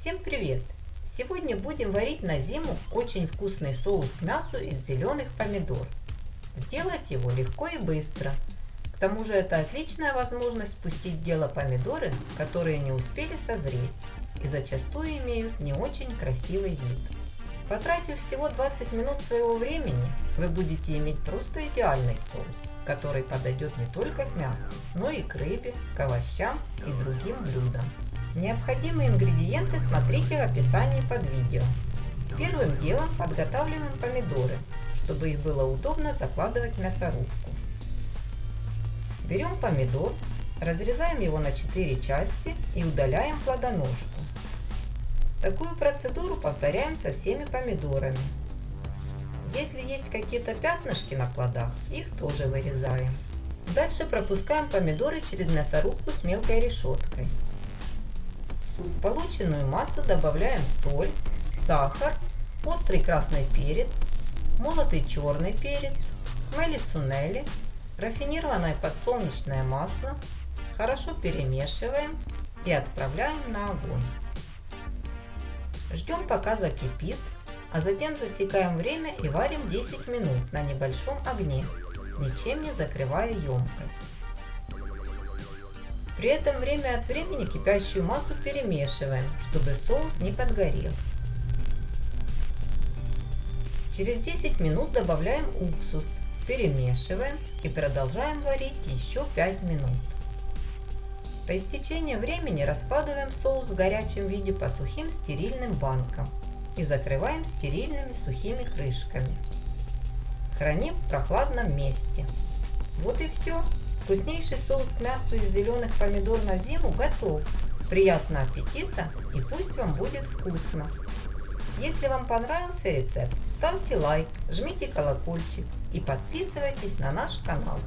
Всем привет! Сегодня будем варить на зиму очень вкусный соус к мясу из зеленых помидор. Сделать его легко и быстро. К тому же это отличная возможность спустить в дело помидоры, которые не успели созреть и зачастую имеют не очень красивый вид. Потратив всего 20 минут своего времени, вы будете иметь просто идеальный соус, который подойдет не только к мясу, но и к рыбе, к овощам и другим блюдам. Необходимые ингредиенты смотрите в описании под видео. Первым делом подготавливаем помидоры, чтобы их было удобно закладывать в мясорубку. Берем помидор, разрезаем его на 4 части и удаляем плодоножку. Такую процедуру повторяем со всеми помидорами. Если есть какие-то пятнышки на плодах, их тоже вырезаем. Дальше пропускаем помидоры через мясорубку с мелкой решеткой. В полученную массу добавляем соль, сахар, острый красный перец, молотый черный перец, мелисунели, рафинированное подсолнечное масло. Хорошо перемешиваем и отправляем на огонь. Ждем пока закипит, а затем засекаем время и варим 10 минут на небольшом огне, ничем не закрывая емкость. При этом время от времени кипящую массу перемешиваем, чтобы соус не подгорел. Через 10 минут добавляем уксус, перемешиваем и продолжаем варить еще 5 минут. По истечении времени раскладываем соус в горячем виде по сухим стерильным банкам и закрываем стерильными сухими крышками. Храним в прохладном месте. Вот и все. Вкуснейший соус к мясу из зеленых помидор на зиму готов. Приятного аппетита и пусть вам будет вкусно. Если вам понравился рецепт, ставьте лайк, жмите колокольчик и подписывайтесь на наш канал.